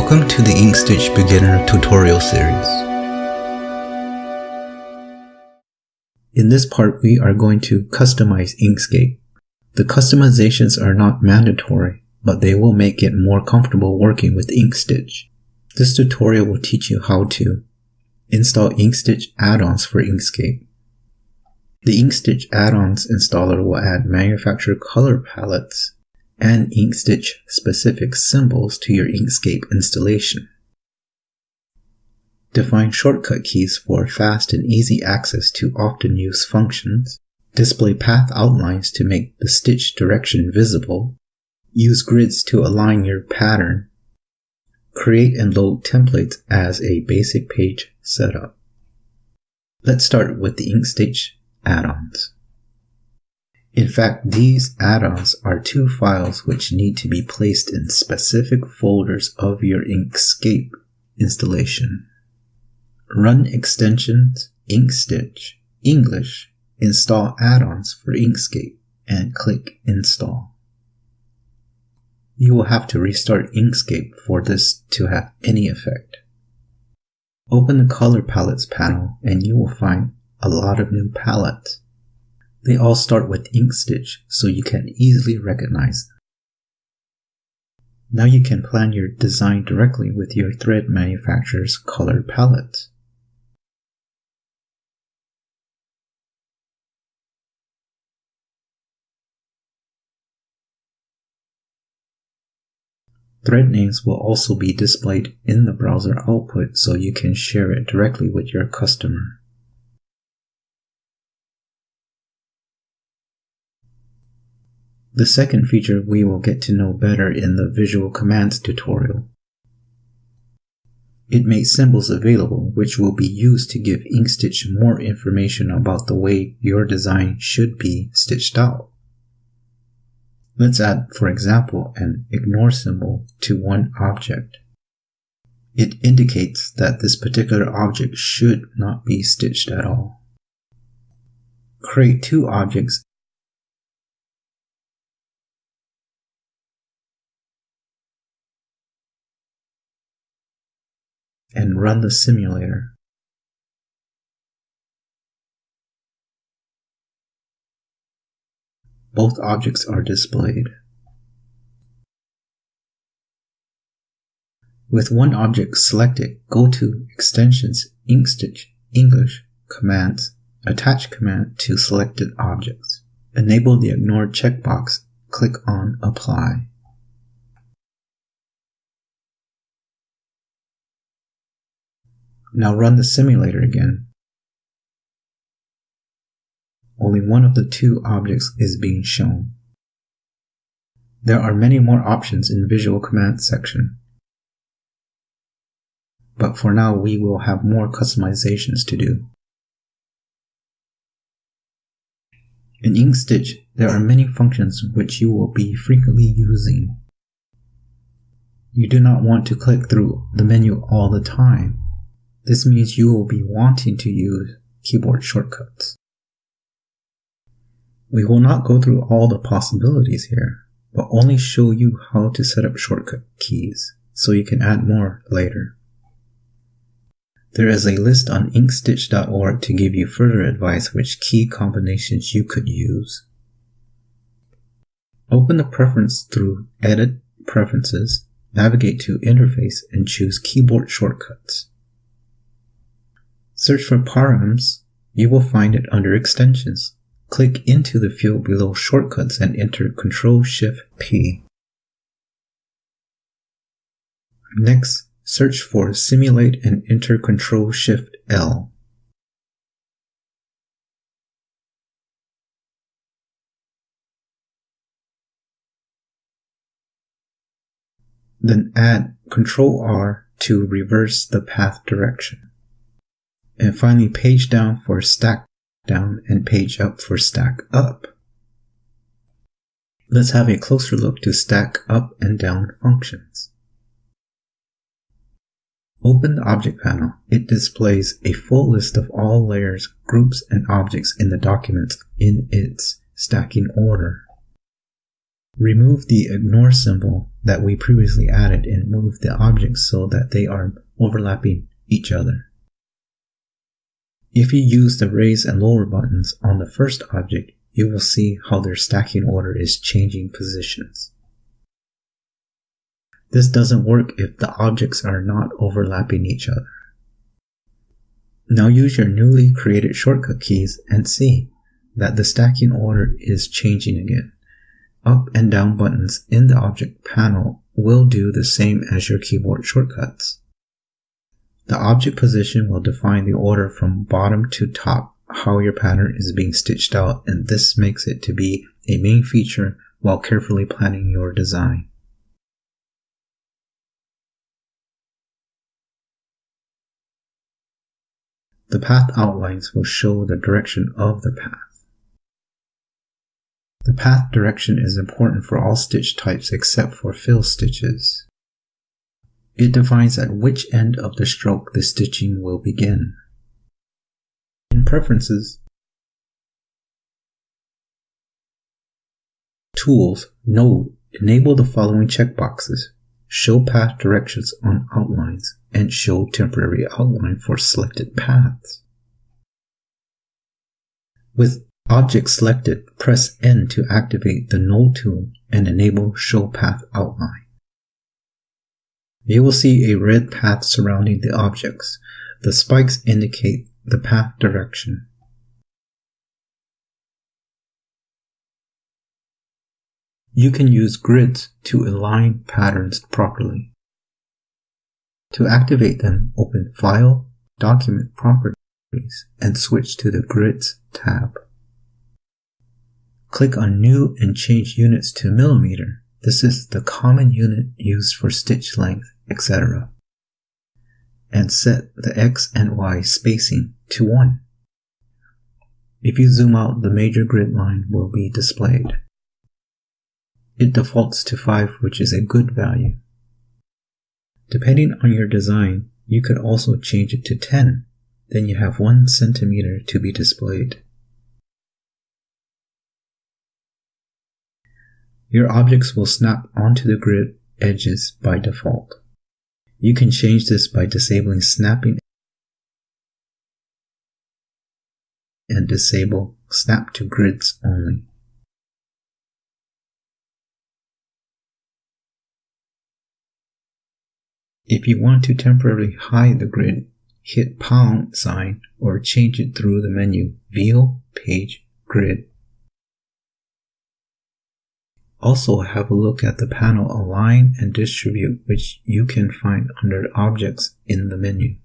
Welcome to the Inkstitch Beginner tutorial series. In this part, we are going to customize Inkscape. The customizations are not mandatory, but they will make it more comfortable working with Inkstitch. This tutorial will teach you how to install Inkstitch add-ons for Inkscape. The Inkstitch add-ons installer will add manufacturer color palettes and Inkstitch specific symbols to your Inkscape installation. Define shortcut keys for fast and easy access to often used functions. Display path outlines to make the stitch direction visible. Use grids to align your pattern. Create and load templates as a basic page setup. Let's start with the Inkstitch add-ons. In fact, these add-ons are two files which need to be placed in specific folders of your Inkscape installation. Run extensions Inkstitch English install add-ons for Inkscape and click install. You will have to restart Inkscape for this to have any effect. Open the color palettes panel and you will find a lot of new palettes. They all start with Inkstitch, so you can easily recognize. Now you can plan your design directly with your thread manufacturer's color palette. Thread names will also be displayed in the browser output so you can share it directly with your customer. The second feature we will get to know better in the visual commands tutorial. It makes symbols available which will be used to give Inkstitch more information about the way your design should be stitched out. Let's add, for example, an ignore symbol to one object. It indicates that this particular object should not be stitched at all. Create two objects and run the simulator. Both objects are displayed. With one object selected, go to Extensions, Inkstitch, English, Commands, Attach command to selected objects. Enable the Ignore checkbox, click on Apply. Now run the simulator again. Only one of the two objects is being shown. There are many more options in Visual Commands section. But for now we will have more customizations to do. In Inkstitch, there are many functions which you will be frequently using. You do not want to click through the menu all the time. This means you will be wanting to use keyboard shortcuts. We will not go through all the possibilities here, but only show you how to set up shortcut keys, so you can add more later. There is a list on inkstitch.org to give you further advice which key combinations you could use. Open the preference through Edit, Preferences, navigate to Interface and choose Keyboard Shortcuts. Search for params, you will find it under extensions. Click into the field below shortcuts and enter Ctrl Shift P. Next, search for simulate and enter Ctrl Shift L. Then add Ctrl R to reverse the path direction and finally page down for stack down and page up for stack up. Let's have a closer look to stack up and down functions. Open the object panel. It displays a full list of all layers, groups, and objects in the document in its stacking order. Remove the ignore symbol that we previously added and move the objects so that they are overlapping each other. If you use the raise and lower buttons on the first object, you will see how their stacking order is changing positions. This doesn't work if the objects are not overlapping each other. Now use your newly created shortcut keys and see that the stacking order is changing again. Up and down buttons in the object panel will do the same as your keyboard shortcuts. The object position will define the order from bottom to top how your pattern is being stitched out and this makes it to be a main feature while carefully planning your design. The path outlines will show the direction of the path. The path direction is important for all stitch types except for fill stitches. It defines at which end of the stroke the stitching will begin. In Preferences, Tools, Node, enable the following checkboxes. Show path directions on outlines and show temporary outline for selected paths. With object selected, press N to activate the Node tool and enable Show Path Outline. You will see a red path surrounding the objects. The spikes indicate the path direction. You can use grids to align patterns properly. To activate them, open File, Document Properties, and switch to the Grids tab. Click on New and change units to millimeter. This is the common unit used for stitch length, etc. And set the X and Y spacing to 1. If you zoom out, the major grid line will be displayed. It defaults to 5, which is a good value. Depending on your design, you could also change it to 10. Then you have 1 centimeter to be displayed. Your objects will snap onto the grid edges by default. You can change this by disabling snapping and disable snap to grids only. If you want to temporarily hide the grid, hit pound sign or change it through the menu View, Page, Grid. Also have a look at the panel Align and Distribute which you can find under Objects in the menu.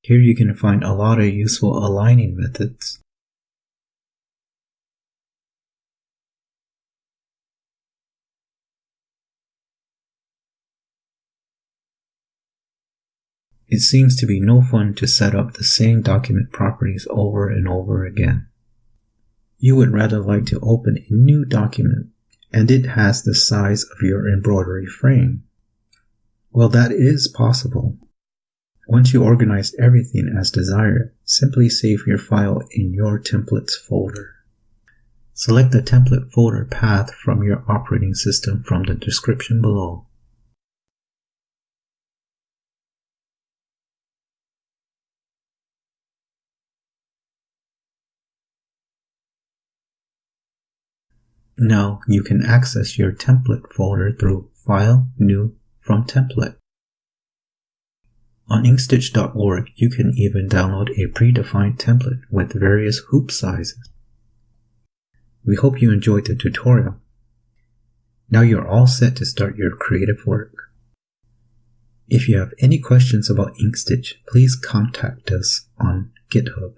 Here you can find a lot of useful aligning methods. It seems to be no fun to set up the same document properties over and over again. You would rather like to open a new document and it has the size of your embroidery frame. Well, that is possible. Once you organize everything as desired, simply save your file in your templates folder. Select the template folder path from your operating system from the description below. Now you can access your template folder through File, New, from Template. On inkstitch.org, you can even download a predefined template with various hoop sizes. We hope you enjoyed the tutorial. Now you're all set to start your creative work. If you have any questions about Inkstitch, please contact us on GitHub.